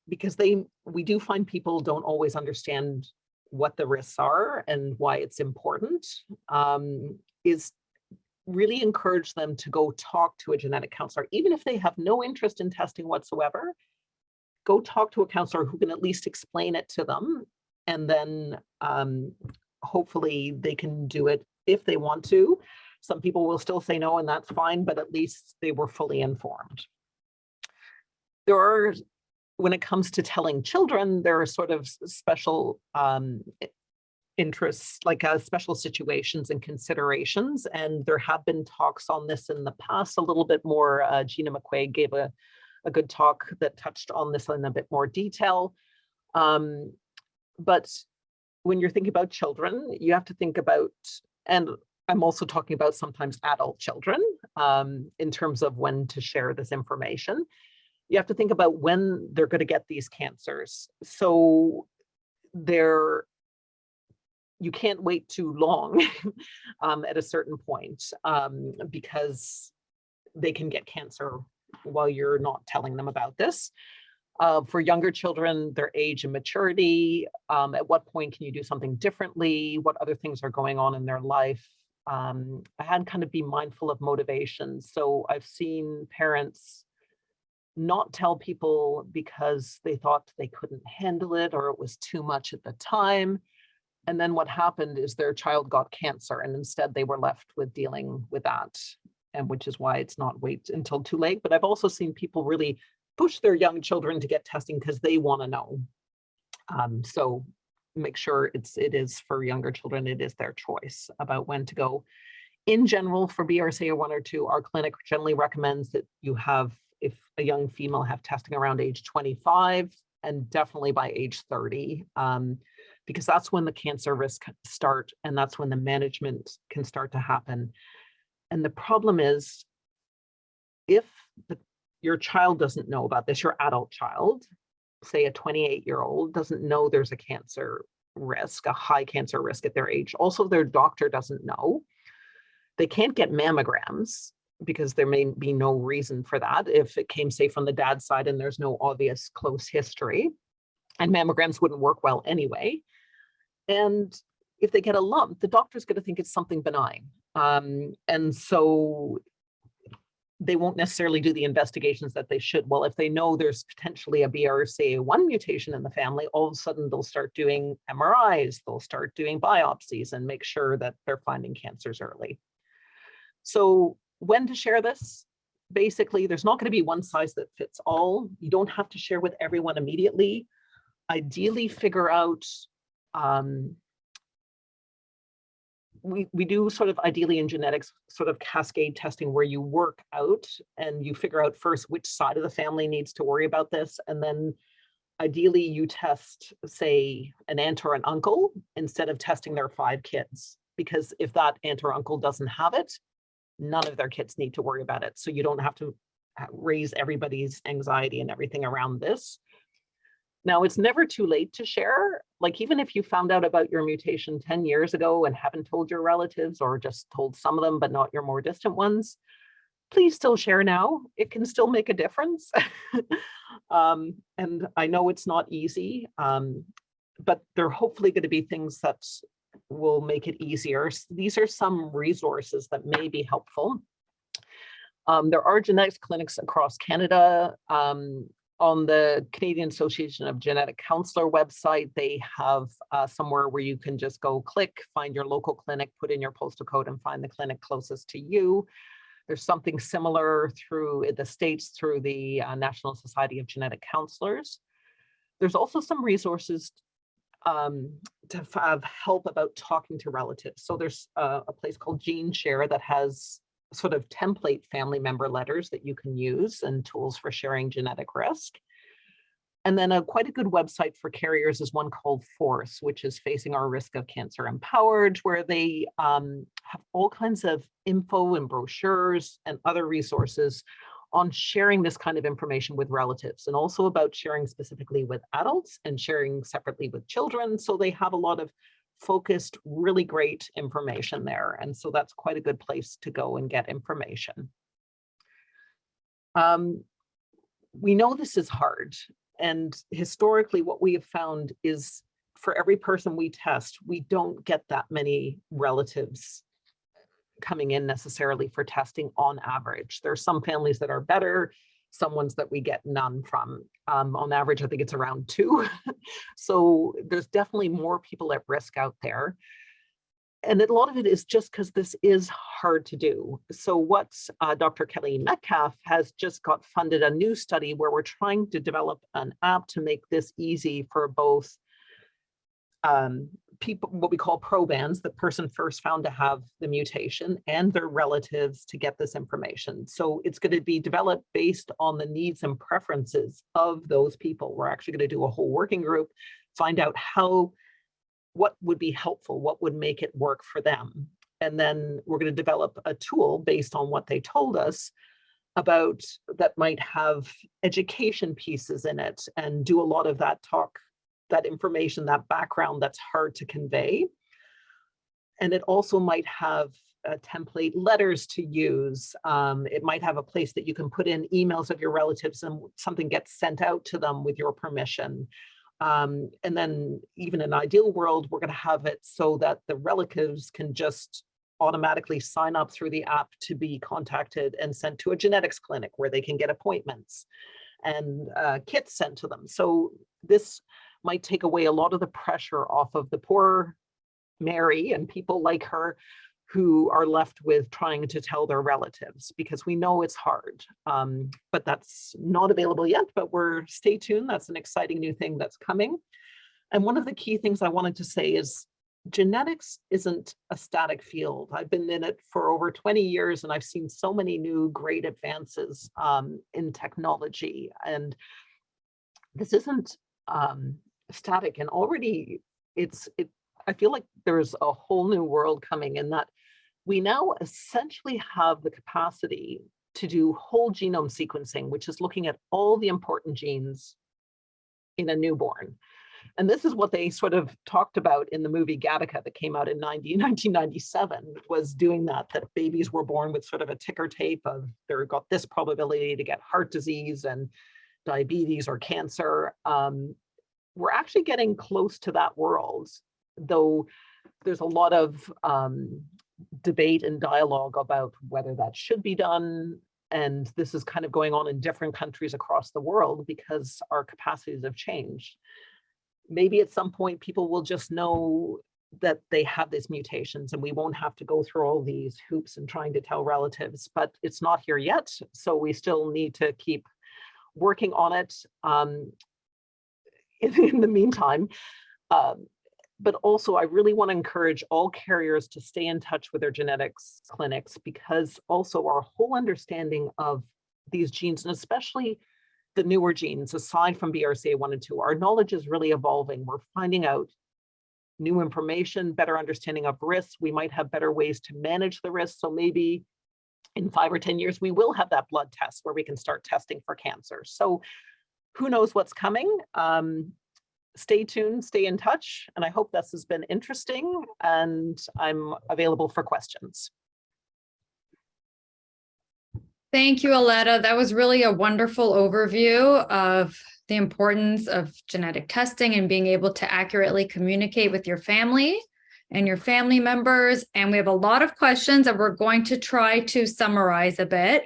because they we do find people don't always understand what the risks are and why it's important um, is really encourage them to go talk to a genetic counselor, even if they have no interest in testing whatsoever, go talk to a counselor who can at least explain it to them. And then um, hopefully they can do it if they want to. Some people will still say no, and that's fine, but at least they were fully informed. There are when it comes to telling children, there are sort of special um, interests, like uh, special situations and considerations. And there have been talks on this in the past a little bit more. Uh, Gina McQuaig gave a, a good talk that touched on this in a bit more detail. Um, but when you're thinking about children, you have to think about, and I'm also talking about sometimes adult children um, in terms of when to share this information you have to think about when they're going to get these cancers. So they're you can't wait too long um, at a certain point um, because they can get cancer while you're not telling them about this. Uh, for younger children, their age and maturity, um, at what point can you do something differently? What other things are going on in their life? Um, I had kind of be mindful of motivation. So I've seen parents not tell people because they thought they couldn't handle it or it was too much at the time. And then what happened is their child got cancer and instead they were left with dealing with that. And which is why it's not wait until too late. But I've also seen people really push their young children to get testing because they want to know. Um, so make sure it's it is for younger children, it is their choice about when to go. In general, for BRCA one or two, our clinic generally recommends that you have, if a young female have testing around age 25 and definitely by age 30, um, because that's when the cancer risk start and that's when the management can start to happen. And the problem is if the your child doesn't know about this, your adult child, say a 28 year old doesn't know there's a cancer risk, a high cancer risk at their age. Also, their doctor doesn't know. They can't get mammograms because there may be no reason for that if it came, say, from the dad's side and there's no obvious close history. And mammograms wouldn't work well anyway. And if they get a lump, the doctor's going to think it's something benign. Um, and so they won't necessarily do the investigations that they should. Well, if they know there's potentially a BRCA1 mutation in the family, all of a sudden they'll start doing MRIs, they'll start doing biopsies and make sure that they're finding cancers early. So when to share this? Basically, there's not going to be one size that fits all. You don't have to share with everyone immediately. Ideally, figure out um, we, we do sort of ideally in genetics sort of cascade testing where you work out and you figure out first which side of the family needs to worry about this. And then ideally you test, say, an aunt or an uncle instead of testing their five kids. Because if that aunt or uncle doesn't have it, none of their kids need to worry about it. So you don't have to raise everybody's anxiety and everything around this. Now, it's never too late to share. Like even if you found out about your mutation 10 years ago and haven't told your relatives or just told some of them, but not your more distant ones, please still share now. It can still make a difference. um, and I know it's not easy, um, but there are hopefully going to be things that will make it easier. So these are some resources that may be helpful. Um, there are genetics clinics across Canada. Um, on the Canadian Association of Genetic Counselor website, they have uh, somewhere where you can just go click, find your local clinic, put in your postal code and find the clinic closest to you. There's something similar through the States through the uh, National Society of Genetic Counselors. There's also some resources um, to have help about talking to relatives. So there's uh, a place called GeneShare that has sort of template family member letters that you can use and tools for sharing genetic risk. And then a quite a good website for carriers is one called Force, which is Facing Our Risk of Cancer Empowered, where they um, have all kinds of info and brochures and other resources on sharing this kind of information with relatives and also about sharing specifically with adults and sharing separately with children. So they have a lot of focused, really great information there. And so that's quite a good place to go and get information. Um, we know this is hard. And historically, what we have found is for every person we test, we don't get that many relatives coming in necessarily for testing on average. There are some families that are better, some ones that we get none from. Um, on average, I think it's around two. so there's definitely more people at risk out there. And a lot of it is just because this is hard to do. So what uh, Dr. Kelly Metcalfe has just got funded a new study where we're trying to develop an app to make this easy for both um, people, what we call probands, the person first found to have the mutation and their relatives to get this information. So it's going to be developed based on the needs and preferences of those people. We're actually going to do a whole working group, find out how, what would be helpful, what would make it work for them. And then we're going to develop a tool based on what they told us about that might have education pieces in it and do a lot of that talk, that information, that background that's hard to convey. And it also might have uh, template letters to use. Um, it might have a place that you can put in emails of your relatives and something gets sent out to them with your permission. Um, and then even in an ideal world, we're going to have it so that the relatives can just automatically sign up through the app to be contacted and sent to a genetics clinic where they can get appointments and uh, kits sent to them. So this might take away a lot of the pressure off of the poor Mary and people like her who are left with trying to tell their relatives because we know it's hard, um, but that's not available yet, but we're stay tuned. That's an exciting new thing that's coming. And one of the key things I wanted to say is genetics isn't a static field. I've been in it for over 20 years and I've seen so many new great advances um, in technology. And this isn't um, static and already it's, it, I feel like there's a whole new world coming in that we now essentially have the capacity to do whole genome sequencing, which is looking at all the important genes in a newborn. And this is what they sort of talked about in the movie Gattaca that came out in 90, 1997, was doing that, that babies were born with sort of a ticker tape of they've got this probability to get heart disease and diabetes or cancer. Um, we're actually getting close to that world, though there's a lot of um, debate and dialogue about whether that should be done. And this is kind of going on in different countries across the world because our capacities have changed maybe at some point people will just know that they have these mutations and we won't have to go through all these hoops and trying to tell relatives, but it's not here yet. So we still need to keep working on it um, in, in, the meantime. Um, but also I really want to encourage all carriers to stay in touch with their genetics clinics because also our whole understanding of these genes and especially the newer genes, aside from BRCA1 and 2, our knowledge is really evolving. We're finding out new information, better understanding of risks. We might have better ways to manage the risk. So maybe in five or 10 years, we will have that blood test where we can start testing for cancer. So who knows what's coming? Um, stay tuned, stay in touch. And I hope this has been interesting and I'm available for questions. Thank you, Aletta. That was really a wonderful overview of the importance of genetic testing and being able to accurately communicate with your family and your family members. And we have a lot of questions that we're going to try to summarize a bit.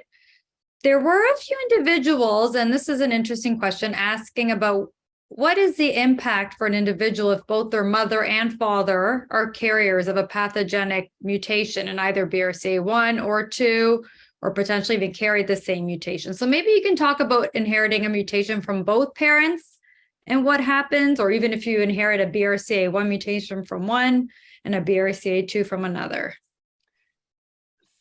There were a few individuals, and this is an interesting question, asking about what is the impact for an individual if both their mother and father are carriers of a pathogenic mutation in either BRCA1 or 2 or potentially even carry the same mutation. So maybe you can talk about inheriting a mutation from both parents and what happens, or even if you inherit a BRCA1 mutation from one and a BRCA2 from another.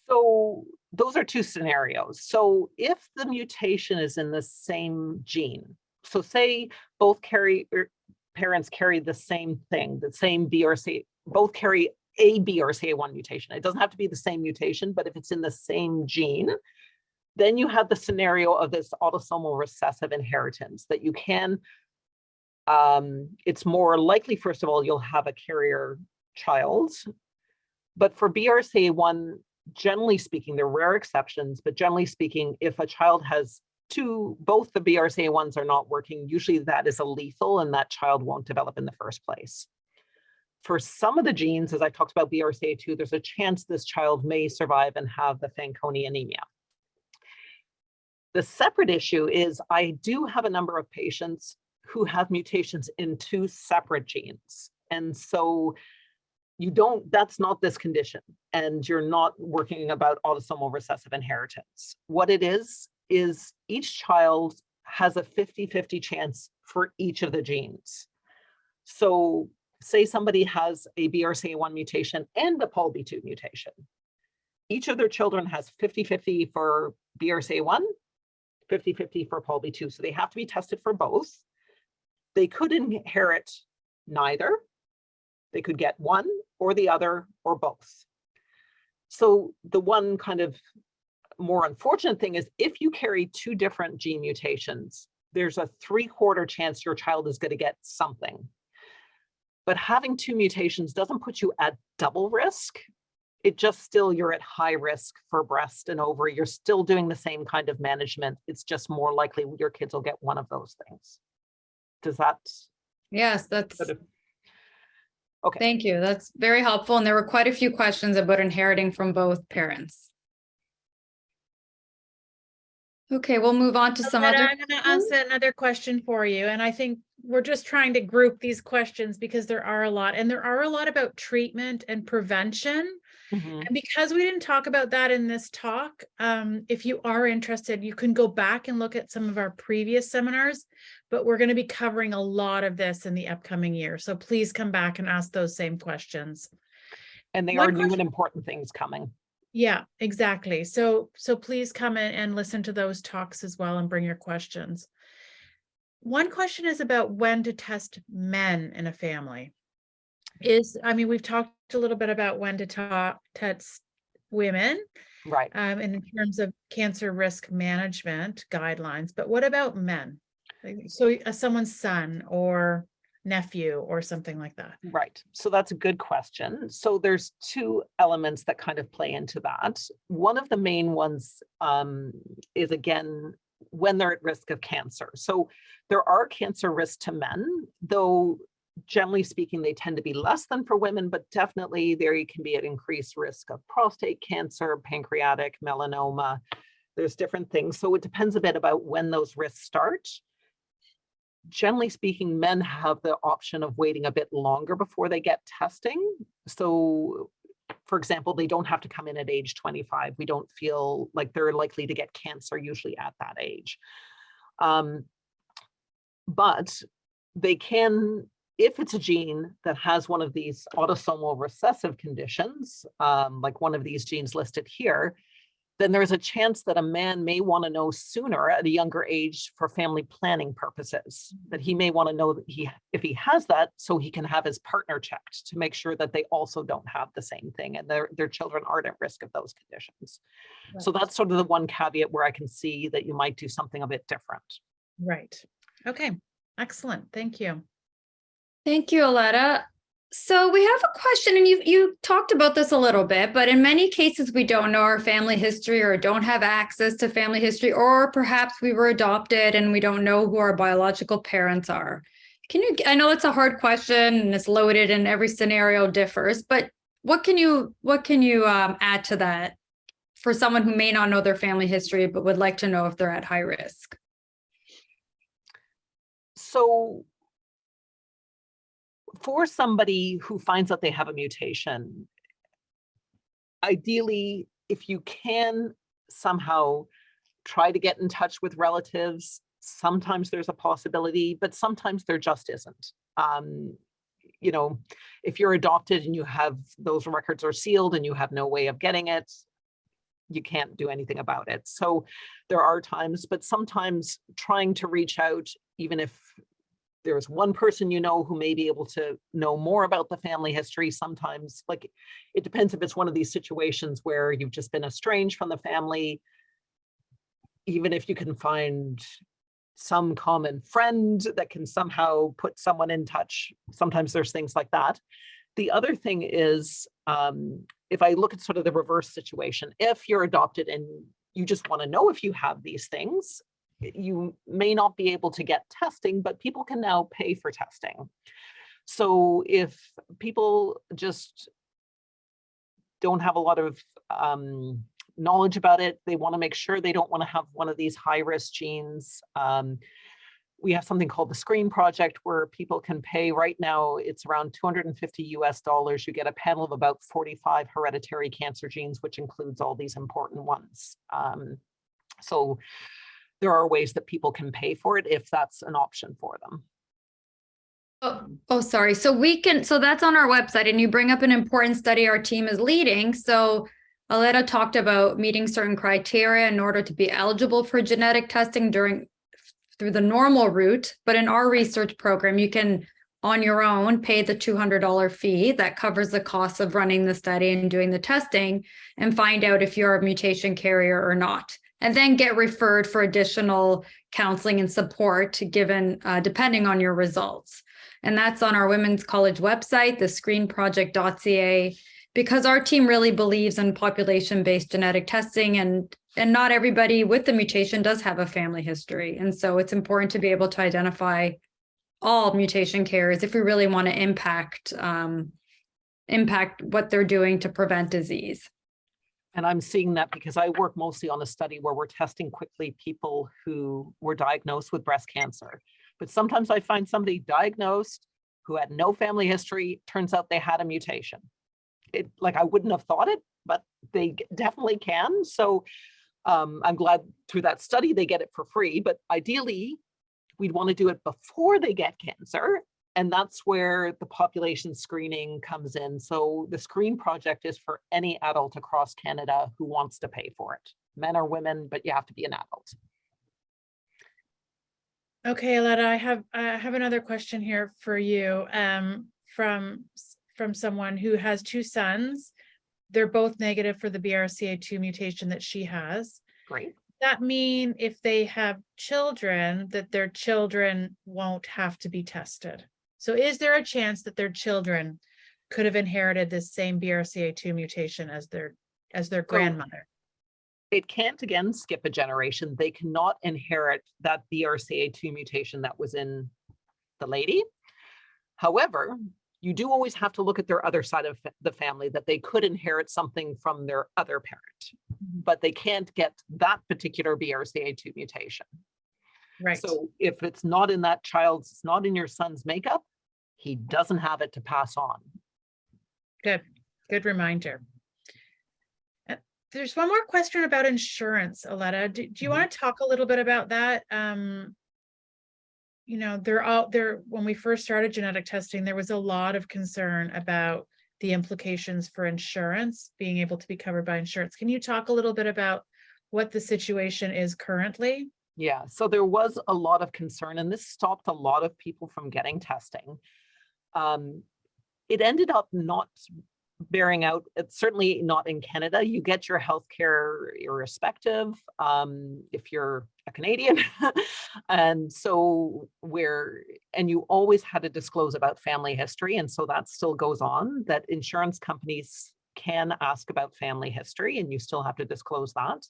So those are two scenarios. So if the mutation is in the same gene, so say both carry er, parents carry the same thing, the same BRCA, both carry a BRCA1 mutation. It doesn't have to be the same mutation, but if it's in the same gene, then you have the scenario of this autosomal recessive inheritance that you can, um, it's more likely, first of all, you'll have a carrier child. But for BRCA1, generally speaking, there are rare exceptions, but generally speaking, if a child has two, both the BRCA1s are not working, usually that is a lethal and that child won't develop in the first place for some of the genes, as I talked about BRCA2, there's a chance this child may survive and have the Fanconi anemia. The separate issue is I do have a number of patients who have mutations in two separate genes. And so you don't, that's not this condition. And you're not working about autosomal recessive inheritance. What it is, is each child has a 50-50 chance for each of the genes. So say somebody has a BRCA1 mutation and a PALB2 mutation. Each of their children has 50-50 for BRCA1, 50-50 for PALB2. So they have to be tested for both. They could inherit neither. They could get one or the other or both. So the one kind of more unfortunate thing is if you carry two different gene mutations, there's a three quarter chance your child is going to get something. But having two mutations doesn't put you at double risk. It just still you're at high risk for breast and ovary. You're still doing the same kind of management. It's just more likely your kids will get one of those things. Does that? Yes, that's, sort of- Okay. thank you. That's very helpful. And there were quite a few questions about inheriting from both parents. Okay, we'll move on to some Loretta, other. I'm gonna ask another question for you, and I think we're just trying to group these questions because there are a lot, and there are a lot about treatment and prevention. Mhm. And because we didn't talk about that in this talk, um, if you are interested, you can go back and look at some of our previous seminars. But we're gonna be covering a lot of this in the upcoming year, so please come back and ask those same questions. And they One are new and important things coming. Yeah, exactly. So, so please come in and listen to those talks as well and bring your questions. One question is about when to test men in a family. Is, I mean, we've talked a little bit about when to talk, test women, Right. um, in terms of cancer risk management guidelines, but what about men? So uh, someone's son or nephew or something like that. Right. So that's a good question. So there's two elements that kind of play into that. One of the main ones um, is again, when they're at risk of cancer. So there are cancer risks to men, though generally speaking, they tend to be less than for women, but definitely there you can be at increased risk of prostate cancer, pancreatic, melanoma. There's different things. So it depends a bit about when those risks start generally speaking, men have the option of waiting a bit longer before they get testing. So for example, they don't have to come in at age 25. We don't feel like they're likely to get cancer usually at that age. Um, but they can, if it's a gene that has one of these autosomal recessive conditions, um, like one of these genes listed here, then there's a chance that a man may want to know sooner at a younger age for family planning purposes, that he may want to know that he, if he has that, so he can have his partner checked to make sure that they also don't have the same thing and their, their children aren't at risk of those conditions. So that's sort of the one caveat where I can see that you might do something a bit different. Right. Okay, excellent. Thank you. Thank you, Aletta. So we have a question, and you you talked about this a little bit, but in many cases, we don't know our family history or don't have access to family history, or perhaps we were adopted and we don't know who our biological parents are. Can you, I know it's a hard question and it's loaded and every scenario differs, but what can you, what can you um, add to that for someone who may not know their family history, but would like to know if they're at high risk? So for somebody who finds out they have a mutation, ideally, if you can somehow try to get in touch with relatives, sometimes there's a possibility, but sometimes there just isn't. Um, you know, if you're adopted and you have those records are sealed and you have no way of getting it, you can't do anything about it. So there are times, but sometimes trying to reach out, even if there's one person you know who may be able to know more about the family history sometimes like it depends if it's one of these situations where you've just been estranged from the family. Even if you can find some common friend that can somehow put someone in touch sometimes there's things like that. The other thing is um, if i look at sort of the reverse situation if you're adopted and you just want to know if you have these things you may not be able to get testing, but people can now pay for testing. So if people just don't have a lot of um, knowledge about it, they want to make sure they don't want to have one of these high risk genes. Um, we have something called the Screen Project where people can pay right now, it's around 250 US dollars. You get a panel of about 45 hereditary cancer genes, which includes all these important ones. Um, so there are ways that people can pay for it if that's an option for them. Oh, oh, sorry. So we can, so that's on our website and you bring up an important study our team is leading. So Aletta talked about meeting certain criteria in order to be eligible for genetic testing during through the normal route, but in our research program, you can on your own, pay the $200 fee that covers the cost of running the study and doing the testing and find out if you're a mutation carrier or not. And then get referred for additional counseling and support given, uh, depending on your results. And that's on our Women's College website, the screenproject.ca, because our team really believes in population-based genetic testing and and not everybody with the mutation does have a family history. And so it's important to be able to identify all mutation carriers if we really want to impact um, impact what they're doing to prevent disease. And I'm seeing that because I work mostly on a study where we're testing quickly people who were diagnosed with breast cancer. But sometimes I find somebody diagnosed who had no family history, turns out they had a mutation. It like I wouldn't have thought it, but they definitely can. So um, I'm glad through that study they get it for free, but ideally we'd want to do it before they get cancer. And that's where the population screening comes in. So the Screen Project is for any adult across Canada who wants to pay for it, men or women, but you have to be an adult. Okay, Aletta, I have, I have another question here for you, um, from, from someone who has two sons. They're both negative for the BRCA2 mutation that she has. Great. That mean if they have children, that their children won't have to be tested? So is there a chance that their children could have inherited this same BRCA2 mutation as their, as their oh. grandmother? It can't again skip a generation. They cannot inherit that BRCA2 mutation that was in the lady. However, you do always have to look at their other side of the family that they could inherit something from their other parent, mm-hmm. but they can't get that particular BRCA2 mutation. Right, So if it's not in that child's, it's not in your son's makeup, he doesn't have it to pass on. good, good reminder. Uh, There's one more question about insurance, Aletta. Do, do you Mhm. want to talk a little bit about that? Um, you know, they're all there, when we first started genetic testing, there was a lot of concern about the implications for insurance, being able to be covered by insurance. Can you talk a little bit about what the situation is currently? Yeah, so there was a lot of concern and this stopped a lot of people from getting testing. Um, it ended up not bearing out, it's certainly not in Canada. You get your healthcare irrespective um, if you're a Canadian. and so where, and you always had to disclose about family history. And so that still goes on, that insurance companies can ask about family history and you still have to disclose that.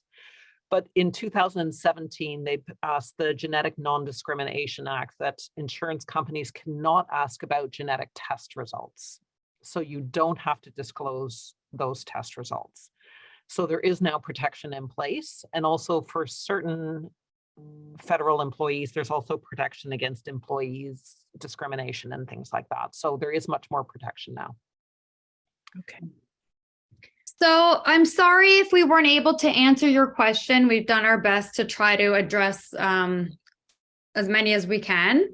But in 2017, they passed the Genetic Non-Discrimination Act that insurance companies cannot ask about genetic test results. So you don't have to disclose those test results. So there is now protection in place. And also for certain federal employees, there's also protection against employees discrimination and things like that. So there is much more protection now. Okay. So I'm sorry if we weren't able to answer your question. We've done our best to try to address um, as many as we can.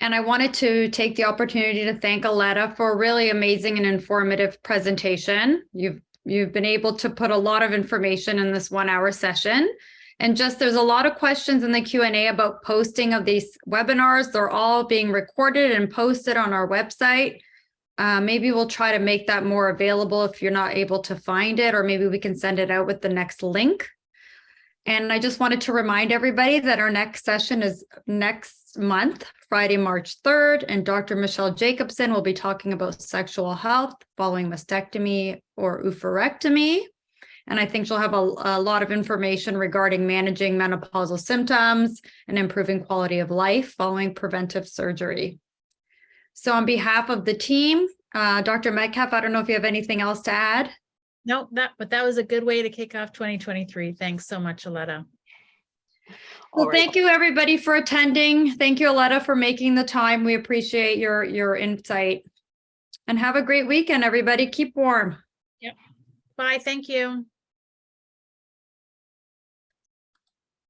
And I wanted to take the opportunity to thank Aletta for a really amazing and informative presentation. You've you've been able to put a lot of information in this one hour session. And just there's a lot of questions in the Q&A about posting of these webinars. They're all being recorded and posted on our website. Uh, maybe we'll try to make that more available if you're not able to find it, or maybe we can send it out with the next link. And I just wanted to remind everybody that our next session is next month, Friday, March 3rd, and Dr. Michelle Jacobson will be talking about sexual health following mastectomy or oophorectomy. And I think she'll have a, a lot of information regarding managing menopausal symptoms and improving quality of life following preventive surgery. So on behalf of the team, uh, Dr. Metcalfe, I don't know if you have anything else to add? No, that, but that was a good way to kick off 2023. Thanks so much, Aletta. Well, All right. thank you, everybody, for attending. Thank you, Aletta, for making the time. We appreciate your, your insight. And have a great weekend, everybody. Keep warm. Yep. Bye, thank you.